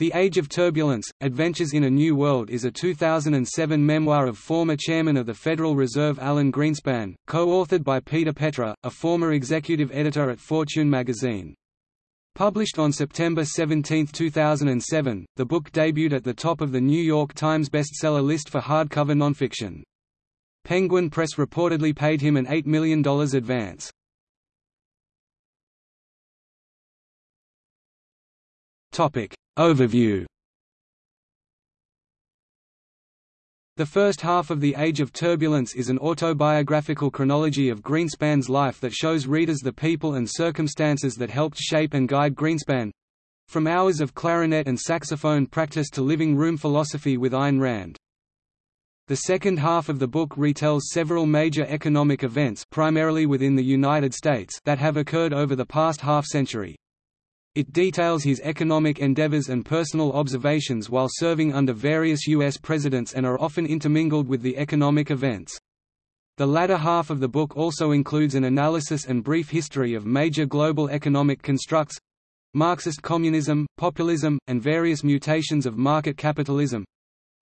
The Age of Turbulence, Adventures in a New World is a 2007 memoir of former chairman of the Federal Reserve Alan Greenspan, co-authored by Peter Petre, a former executive editor at Fortune magazine. Published on September 17, 2007, the book debuted at the top of the New York Times bestseller list for hardcover nonfiction. Penguin Press reportedly paid him an $8 million advance. Topic Overview. The first half of The Age of Turbulence is an autobiographical chronology of Greenspan's life that shows readers the people and circumstances that helped shape and guide Greenspan—from hours of clarinet and saxophone practice to living room philosophy with Ayn Rand. The second half of the book retells several major economic events primarily within the United States that have occurred over the past half-century, it details his economic endeavors and personal observations while serving under various U.S. presidents and are often intermingled with the economic events. The latter half of the book also includes an analysis and brief history of major global economic constructs Marxist communism, populism, and various mutations of market capitalism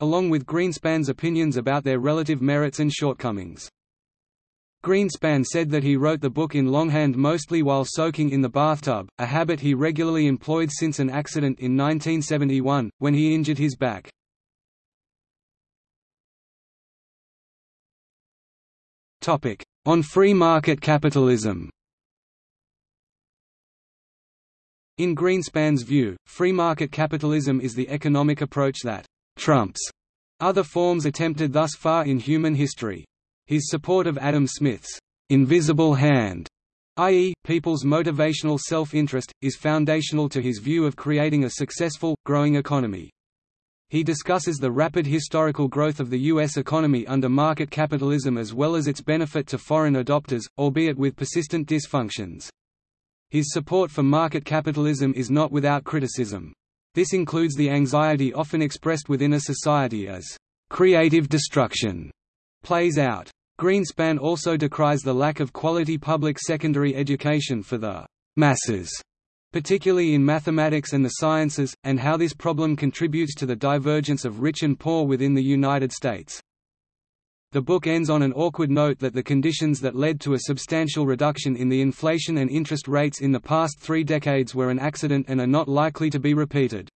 along with Greenspan's opinions about their relative merits and shortcomings. Greenspan said that he wrote the book in longhand mostly while soaking in the bathtub, a habit he regularly employed since an accident in 1971, when he injured his back. On free market capitalism In Greenspan's view, free market capitalism is the economic approach that «trumps» other forms attempted thus far in human history. His support of Adam Smith's invisible hand, i.e., people's motivational self-interest, is foundational to his view of creating a successful, growing economy. He discusses the rapid historical growth of the U.S. economy under market capitalism as well as its benefit to foreign adopters, albeit with persistent dysfunctions. His support for market capitalism is not without criticism. This includes the anxiety often expressed within a society as creative destruction plays out. Greenspan also decries the lack of quality public secondary education for the masses, particularly in mathematics and the sciences, and how this problem contributes to the divergence of rich and poor within the United States. The book ends on an awkward note that the conditions that led to a substantial reduction in the inflation and interest rates in the past three decades were an accident and are not likely to be repeated.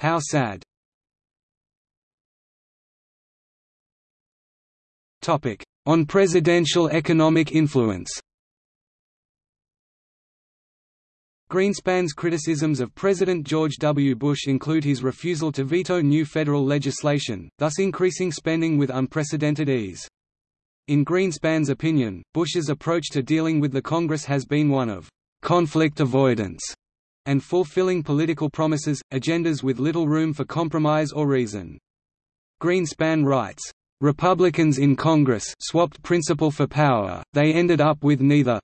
How sad. On presidential economic influence Greenspan's criticisms of President George W. Bush include his refusal to veto new federal legislation, thus increasing spending with unprecedented ease. In Greenspan's opinion, Bush's approach to dealing with the Congress has been one of conflict avoidance and fulfilling political promises, agendas with little room for compromise or reason. Greenspan writes, Republicans in Congress swapped principle for power, they ended up with neither.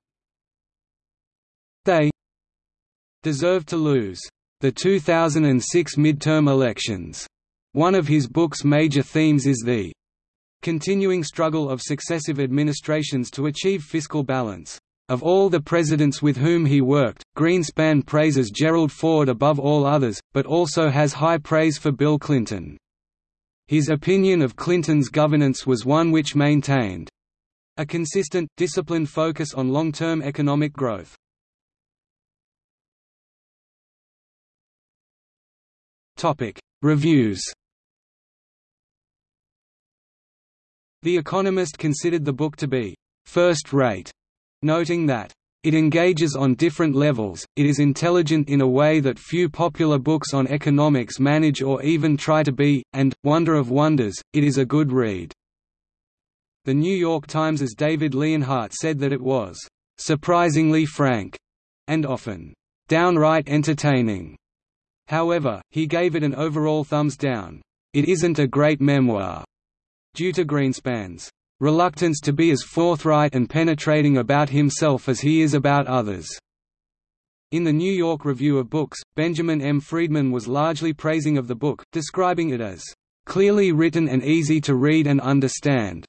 They deserved to lose the 2006 midterm elections. One of his book's major themes is the continuing struggle of successive administrations to achieve fiscal balance. Of all the presidents with whom he worked, Greenspan praises Gerald Ford above all others, but also has high praise for Bill Clinton. His opinion of Clinton's governance was one which maintained a consistent, disciplined focus on long-term economic growth. Reviews The Economist considered the book to be first-rate, noting that it engages on different levels, it is intelligent in a way that few popular books on economics manage or even try to be, and, wonder of wonders, it is a good read. The New York Times's David Leonhardt said that it was surprisingly frank and often downright entertaining. However, he gave it an overall thumbs down. It isn't a great memoir, due to Greenspan's reluctance to be as forthright and penetrating about himself as he is about others. In the New York Review of Books, Benjamin M. Friedman was largely praising of the book, describing it as clearly written and easy to read and understand,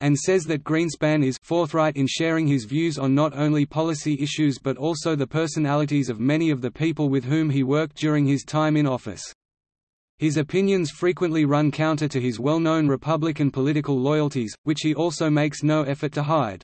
and says that Greenspan is forthright in sharing his views on not only policy issues but also the personalities of many of the people with whom he worked during his time in office. His opinions frequently run counter to his well-known Republican political loyalties, which he also makes no effort to hide.